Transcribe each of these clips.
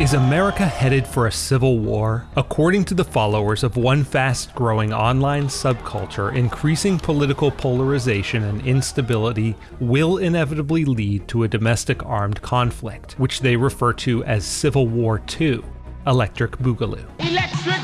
Is America headed for a civil war? According to the followers of one fast growing online subculture, increasing political polarization and instability will inevitably lead to a domestic armed conflict, which they refer to as Civil War II Electric Boogaloo. Electric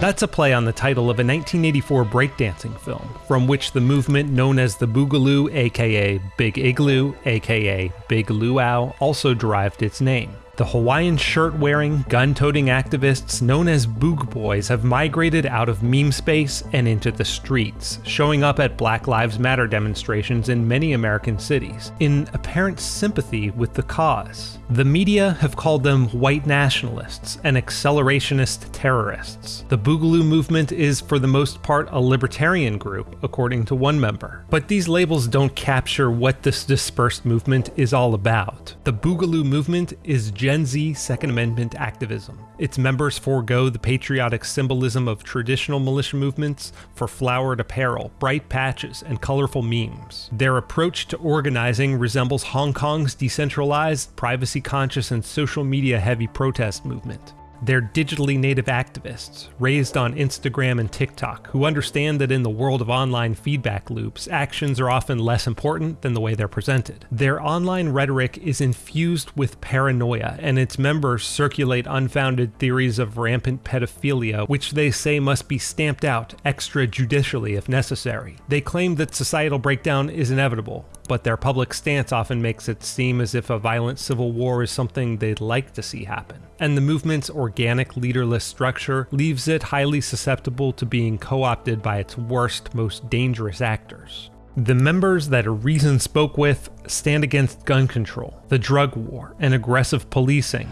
That's a play on the title of a 1984 breakdancing film, from which the movement known as the Boogaloo, aka Big Igloo, aka Big Luau, also derived its name. The Hawaiian shirt wearing, gun toting activists known as Boog Boys have migrated out of meme space and into the streets, showing up at Black Lives Matter demonstrations in many American cities, in apparent sympathy with the cause. The media have called them white nationalists and accelerationist terrorists. The Boogaloo movement is, for the most part, a libertarian group, according to one member. But these labels don't capture what this dispersed movement is all about. The Boogaloo movement is Gen Z Second Amendment activism. Its members forego the patriotic symbolism of traditional militia movements for flowered apparel, bright patches, and colorful memes. Their approach to organizing resembles Hong Kong's decentralized, privacy conscious, and social media heavy protest movement. They're digitally native activists, raised on Instagram and TikTok, who understand that in the world of online feedback loops, actions are often less important than the way they're presented. Their online rhetoric is infused with paranoia, and its members circulate unfounded theories of rampant pedophilia, which they say must be stamped out extrajudicially if necessary. They claim that societal breakdown is inevitable, but their public stance often makes it seem as if a violent civil war is something they'd like to see happen. And the movement's organic, leaderless structure leaves it highly susceptible to being co opted by its worst, most dangerous actors. The members that a Reason spoke with stand against gun control, the drug war, and aggressive policing.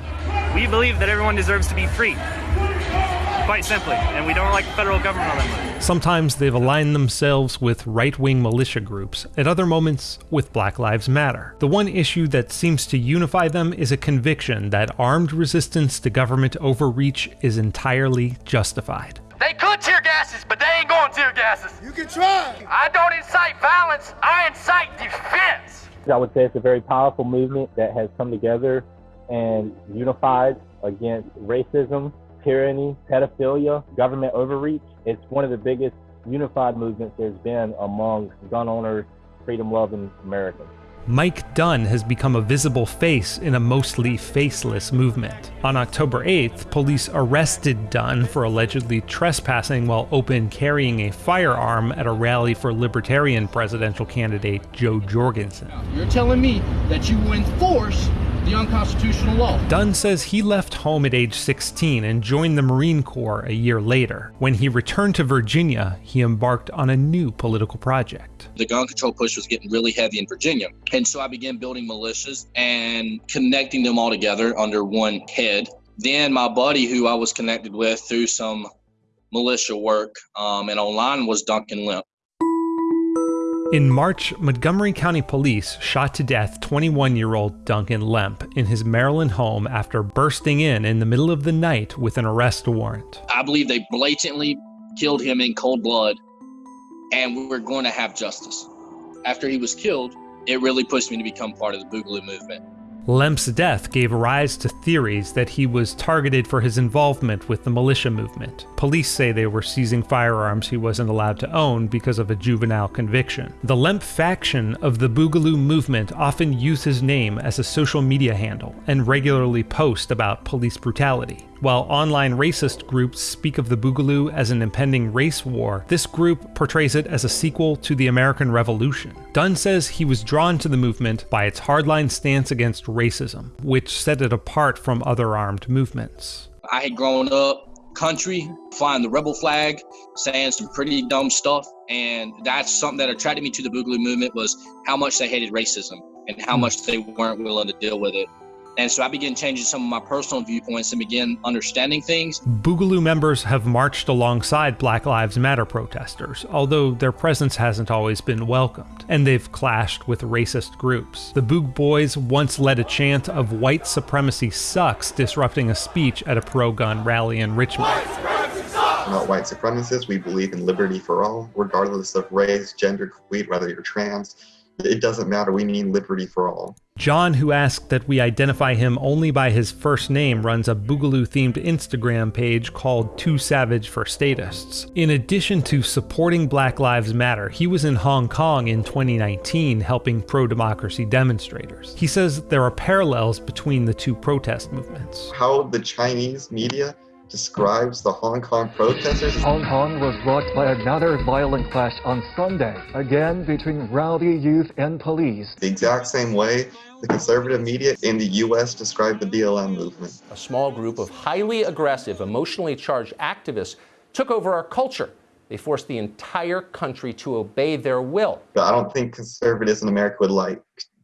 We believe that everyone deserves to be free. Quite simply, and we don't like the federal government all that much. Sometimes they've aligned themselves with right wing militia groups, at other moments with Black Lives Matter. The one issue that seems to unify them is a conviction that armed resistance to government overreach is entirely justified. They could tear gases, but they ain't going tear gases. You can try. I don't incite violence, I incite defense. I would say it's a very powerful movement that has come together and unified against racism, tyranny, pedophilia, government overreach. It's one of the biggest unified movements there's been among gun owners, freedom loving Americans. Mike Dunn has become a visible face in a mostly faceless movement. On October 8th, police arrested Dunn for allegedly trespassing while open carrying a firearm at a rally for Libertarian presidential candidate Jo Jorgensen. You're telling me that you enforce the unconstitutional law. Dunn says he left home at age 16 and joined the Marine Corps a year later. When he returned to Virginia, he embarked on a new political project. The gun control push was getting really heavy in Virginia. And so I began building militias and connecting them all together under one head. Then my buddy, who I was connected with through some militia work um, and online, was Duncan Lemp. In March, Montgomery County Police shot to death 21 year old Duncan Lemp in his Maryland home after bursting in in the middle of the night with an arrest warrant. I believe they blatantly killed him in cold blood, and we're going to have justice. After he was killed, it really pushed me to become part of the Boogaloo movement. Lemp's death gave rise to theories that he was targeted for his involvement with the militia movement. Police say they were seizing firearms he wasn't allowed to own because of a juvenile conviction. The Lemp faction of the Boogaloo movement often use his name as a social media handle and regularly post about police brutality. While online racist groups speak of the Boogaloo as an impending race war, this group portrays it as a sequel to the American Revolution. Dunn says he was drawn to the movement by its hardline stance against racism, which set it apart from other armed movements. I had grown up country, flying the rebel flag, saying some pretty dumb stuff, and that's something that attracted me to the Boogaloo movement was how much they hated racism and how hmm. much they weren't willing to deal with it. And so I began changing some of my personal viewpoints and began understanding things. Boogaloo members have marched alongside Black Lives Matter protesters, although their presence hasn't always been welcomed, and they've clashed with racist groups. The Boog Boys once led a chant of white supremacy sucks, disrupting a speech at a pro gun rally in Richmond. We're not white supremacists. We believe in liberty for all, regardless of race, gender, creed, whether you're trans, It doesn't matter. We need liberty for all. John, who asked that we identify him only by his first name, runs a Boogaloo themed Instagram page called Too Savage for Statists. In addition to supporting Black Lives Matter, he was in Hong Kong in 2019 helping pro democracy demonstrators. He says there are parallels between the two protest movements. How the Chinese media describes the Hong Kong protesters. Hong Kong was rocked by another violent clash on Sunday, again between rowdy youth and police. The exact same way the conservative media in the U.S. described the BLM movement. A small group of highly aggressive, emotionally charged activists took over our culture. They forced the entire country to obey their will. But I don't think conservatives in America would like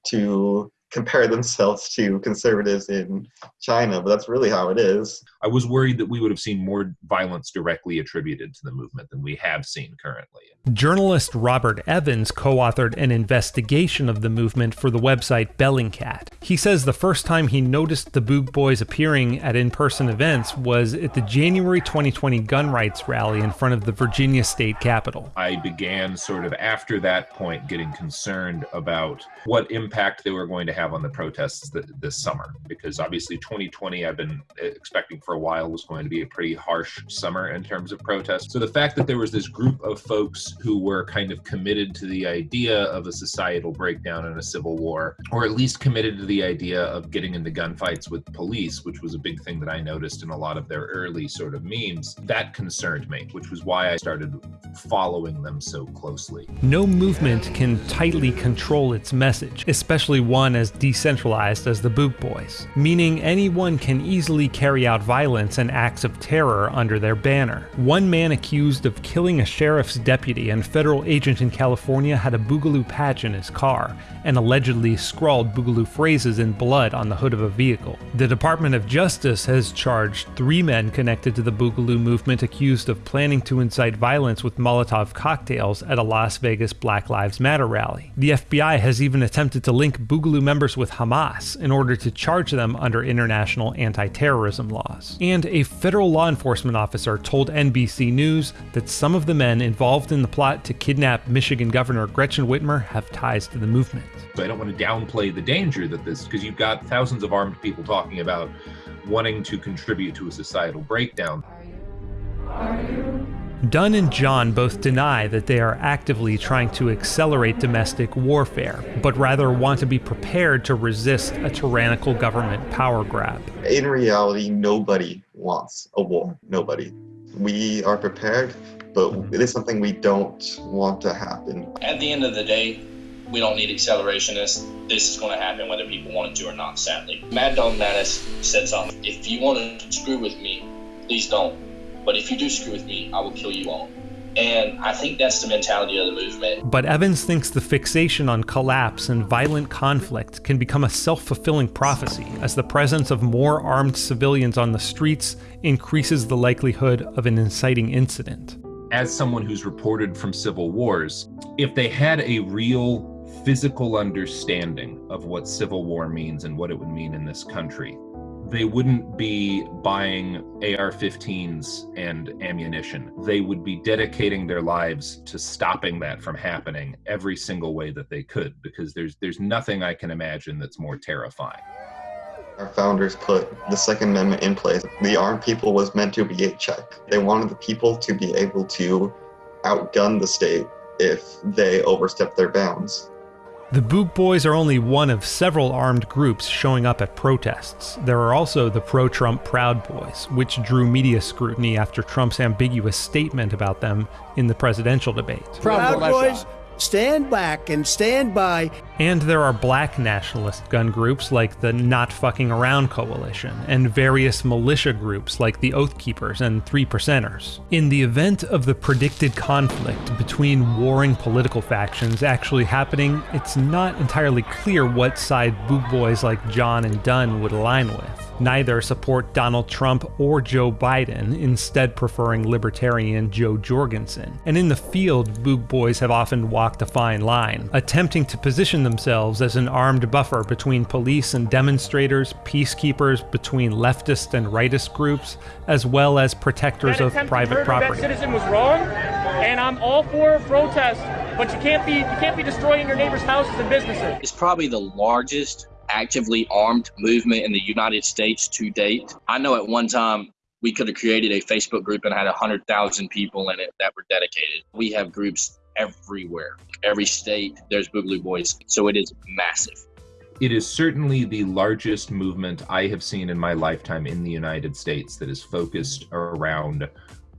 to compare themselves to conservatives in China, but that's really how it is. I was worried that we would have seen more violence directly attributed to the movement than we have seen currently. Journalist Robert Evans co authored an investigation of the movement for the website Bellingcat. He says the first time he noticed the Boog Boys appearing at in person events was at the January 2020 gun rights rally in front of the Virginia state capitol. I began sort of after that point getting concerned about what impact they were going to have on the protests th- this summer, because obviously 2020 I've been uh, expecting for a while was going to be a pretty harsh summer in terms of protests. So the fact that there was this group of folks who were kind of committed to the idea of a societal breakdown and a civil war, or at least committed to the idea of getting into gunfights with police, which was a big thing that I noticed in a lot of their early sort of memes, that concerned me, which was why I started following them so closely. No movement can tightly control its message, especially one as decentralized as the Boog Boys, meaning anyone can easily carry out violence and acts of terror under their banner. One man accused of killing a sheriff's deputy and federal agent in California had a Boogaloo patch in his car and allegedly scrawled Boogaloo phrases in blood on the hood of a vehicle. The Department of Justice has charged three men connected to the Boogaloo movement accused of planning to incite violence with Molotov cocktails at a Las Vegas Black Lives Matter rally. The FBI has even attempted to link Boogaloo members with Hamas in order to charge them under international anti terrorism laws. And a federal law enforcement officer told NBC News that some of the men involved in the plot to kidnap Michigan Governor Gretchen Whitmer have ties to the movement. So I don't want to downplay the danger that this, because you've got thousands of armed people talking about wanting to contribute to a societal breakdown. Dunn and John both deny that they are actively trying to accelerate domestic warfare, but rather want to be prepared to resist a tyrannical government power grab. In reality, nobody wants a war. Nobody. We are prepared but it is something we don't want to happen. At the end of the day, we don't need accelerationists. This is going to happen whether people want it to or not, sadly. Mad Dog Mattis said something. If you want to screw with me, please don't. But if you do screw with me, I will kill you all. And I think that's the mentality of the movement. But Evans thinks the fixation on collapse and violent conflict can become a self fulfilling prophecy as the presence of more armed civilians on the streets increases the likelihood of an inciting incident as someone who's reported from civil wars, if they had a real physical understanding of what civil war means and what it would mean in this country, they wouldn't be buying AR 15s and ammunition. They would be dedicating their lives to stopping that from happening every single way that they could, because there's, there's nothing I can imagine that's more terrifying. Our founders put the Second Amendment in place. The armed people was meant to be a check. They wanted the people to be able to outgun the state if they overstep their bounds. The Boog Boys are only one of several armed groups showing up at protests. There are also the pro Trump Proud Boys, which drew media scrutiny after Trump's ambiguous statement about them in the presidential debate. Proud Boys Stand back and stand by. And there are black nationalist gun groups like the Not Fucking Around Coalition, and various militia groups like the Oath Keepers and Three Percenters. In the event of the predicted conflict between warring political factions actually happening, it's not entirely clear what side Boog Boys like John and Dunn would align with. Neither support Donald Trump or Joe Biden, instead preferring libertarian Jo Jorgensen. And in the field, Boog Boys have often walked a fine line, attempting to position themselves as an armed buffer between police and demonstrators, peacekeepers between leftist and rightist groups, as well as protectors of private property. That citizen was wrong, and I'm all for protest but you can't be you can't be destroying your neighbors' houses and businesses. It's probably the largest actively armed movement in the United States to date. I know at one time we could have created a Facebook group and had 100,000 people in it that were dedicated. We have groups everywhere. Every state, there's Boogaloo Boys. So it is massive. It is certainly the largest movement I have seen in my lifetime in the United States that is focused around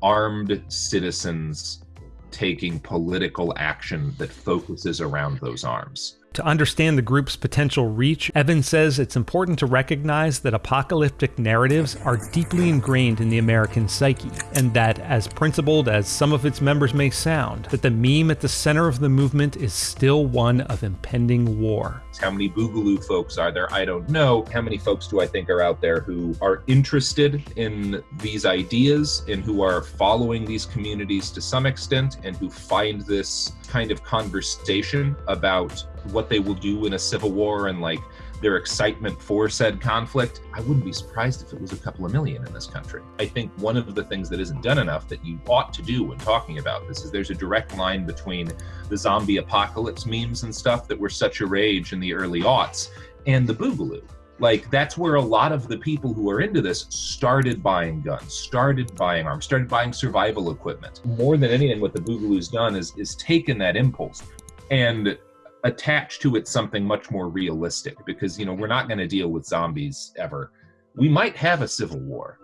armed citizens taking political action that focuses around those arms. To understand the group's potential reach, Evans says it's important to recognize that apocalyptic narratives are deeply ingrained in the American psyche, and that, as principled as some of its members may sound, that the meme at the center of the movement is still one of impending war. How many Boogaloo folks are there? I don't know. How many folks do I think are out there who are interested in these ideas and who are following these communities to some extent and who find this kind of conversation about what they will do in a civil war and like their excitement for said conflict, I wouldn't be surprised if it was a couple of million in this country. I think one of the things that isn't done enough that you ought to do when talking about this is there's a direct line between the zombie apocalypse memes and stuff that were such a rage in the early aughts and the Boogaloo. Like that's where a lot of the people who are into this started buying guns, started buying arms, started buying survival equipment. More than anything, what the Boogaloo's done is is taken that impulse and attach to it something much more realistic because you know we're not going to deal with zombies ever. We might have a civil war